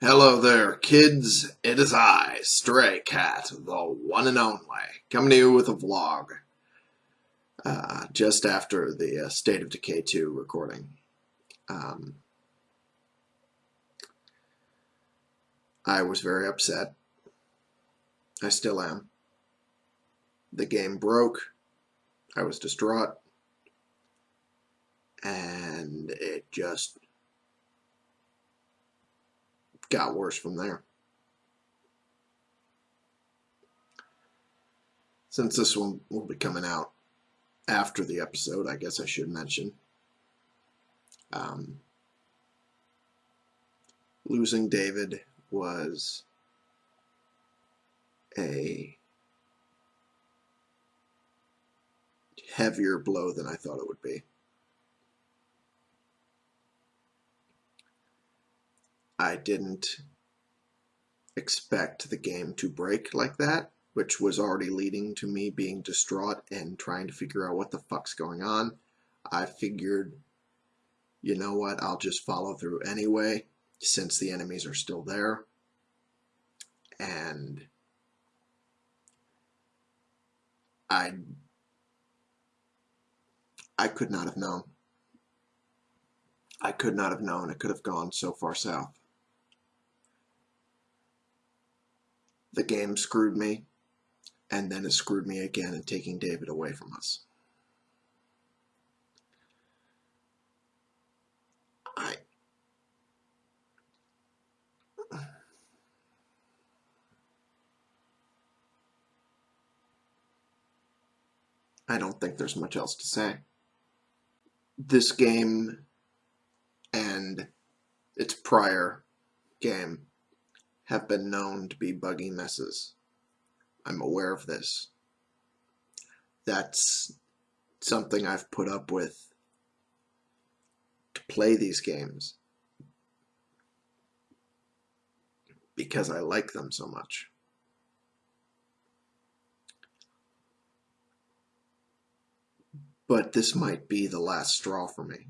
Hello there, kids. It is I, Stray Cat, the one and only, coming to you with a vlog. Uh, just after the uh, State of Decay 2 recording. Um, I was very upset. I still am. The game broke. I was distraught. And it just got worse from there. Since this one will be coming out after the episode, I guess I should mention. Um, losing David was a heavier blow than I thought it would be. I didn't expect the game to break like that, which was already leading to me being distraught and trying to figure out what the fuck's going on. I figured, you know what, I'll just follow through anyway, since the enemies are still there. And I I could not have known. I could not have known it could have gone so far south. The game screwed me, and then it screwed me again in taking David away from us. I I don't think there's much else to say. This game and its prior game have been known to be buggy messes. I'm aware of this. That's something I've put up with to play these games because I like them so much. But this might be the last straw for me.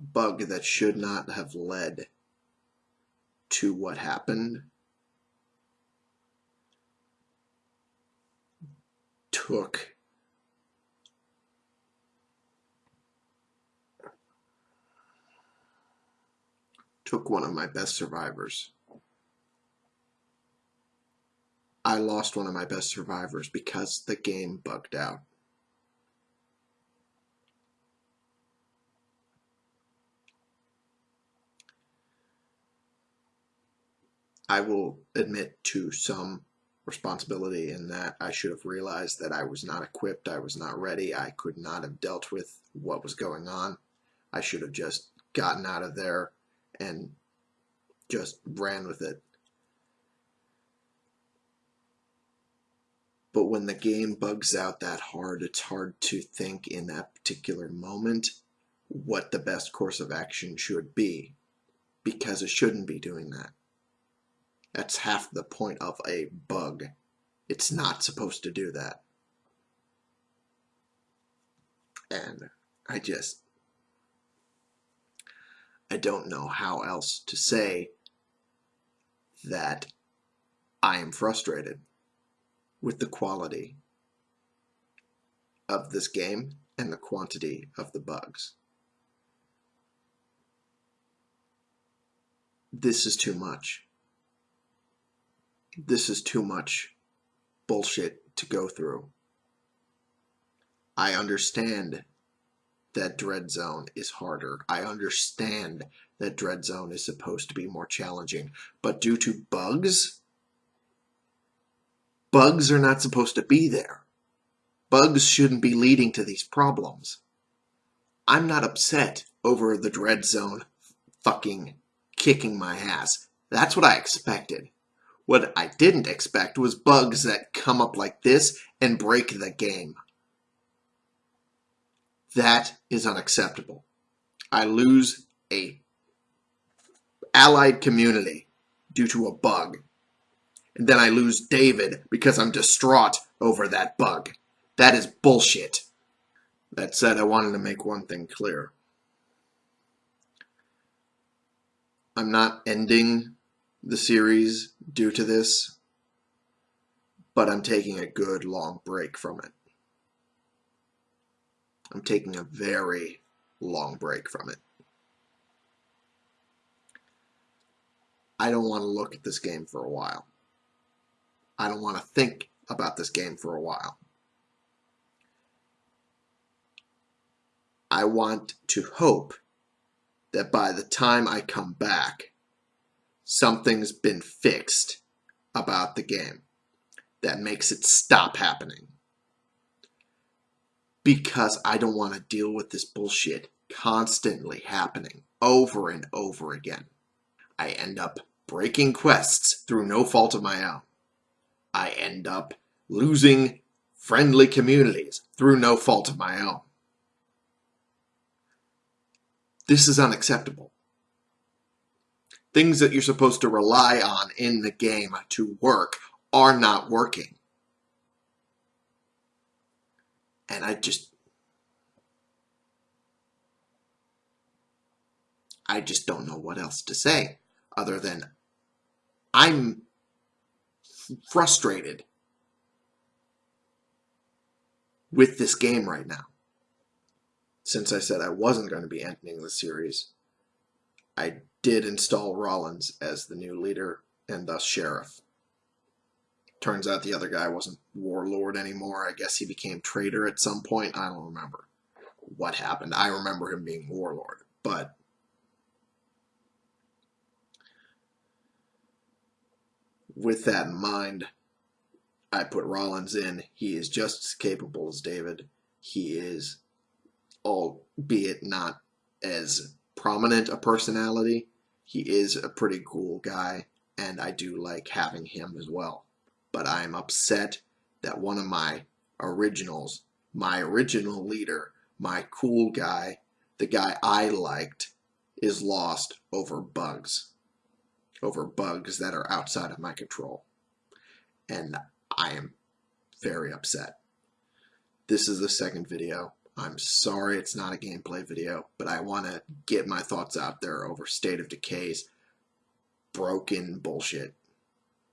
Bug that should not have led to what happened took took one of my best survivors. I lost one of my best survivors because the game bugged out. I will admit to some responsibility in that I should have realized that I was not equipped, I was not ready, I could not have dealt with what was going on. I should have just gotten out of there and just ran with it. But when the game bugs out that hard, it's hard to think in that particular moment what the best course of action should be because it shouldn't be doing that. That's half the point of a bug. It's not supposed to do that. And I just, I don't know how else to say that I am frustrated with the quality of this game and the quantity of the bugs. This is too much this is too much bullshit to go through. I understand that Dread Zone is harder. I understand that Dread Zone is supposed to be more challenging. But due to bugs, bugs are not supposed to be there. Bugs shouldn't be leading to these problems. I'm not upset over the Dread Zone fucking kicking my ass. That's what I expected. What I didn't expect was bugs that come up like this and break the game. That is unacceptable. I lose a allied community due to a bug. And then I lose David because I'm distraught over that bug. That is bullshit. That said, I wanted to make one thing clear. I'm not ending the series due to this, but I'm taking a good long break from it. I'm taking a very long break from it. I don't want to look at this game for a while. I don't want to think about this game for a while. I want to hope that by the time I come back, something's been fixed about the game that makes it stop happening. Because I don't want to deal with this bullshit constantly happening over and over again. I end up breaking quests through no fault of my own. I end up losing friendly communities through no fault of my own. This is unacceptable. Things that you're supposed to rely on in the game to work are not working. And I just I just don't know what else to say other than I'm frustrated with this game right now since I said I wasn't going to be ending the series, I did install Rollins as the new leader and thus sheriff. Turns out the other guy wasn't warlord anymore. I guess he became traitor at some point. I don't remember what happened. I remember him being warlord, but with that in mind, I put Rollins in. He is just as capable as David. He is albeit not as prominent a personality, he is a pretty cool guy, and I do like having him as well. But I'm upset that one of my originals, my original leader, my cool guy, the guy I liked, is lost over bugs. Over bugs that are outside of my control. And I am very upset. This is the second video I'm sorry it's not a gameplay video, but I want to get my thoughts out there over State of Decay's broken bullshit.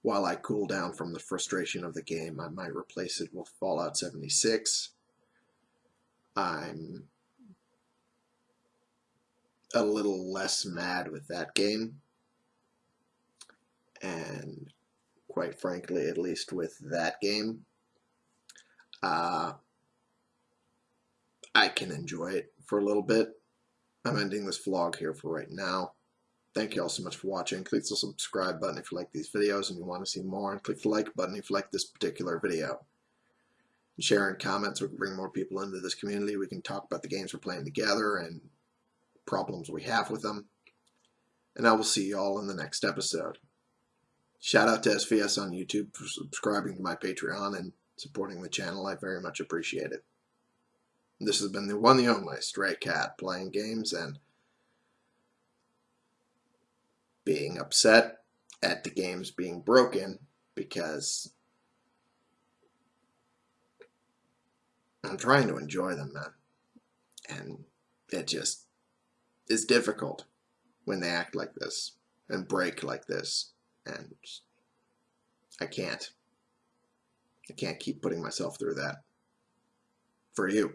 While I cool down from the frustration of the game, I might replace it with Fallout 76. I'm a little less mad with that game. And quite frankly, at least with that game, uh, I can enjoy it for a little bit. I'm ending this vlog here for right now. Thank you all so much for watching. Click the subscribe button if you like these videos and you want to see more. And click the like button if you like this particular video. Share and comments so we can bring more people into this community. We can talk about the games we're playing together and problems we have with them. And I will see you all in the next episode. Shout out to SVS on YouTube for subscribing to my Patreon and supporting the channel. I very much appreciate it. This has been the one the only Stray Cat playing games and being upset at the games being broken because I'm trying to enjoy them, man. And it just is difficult when they act like this and break like this. And I can't. I can't keep putting myself through that. For you.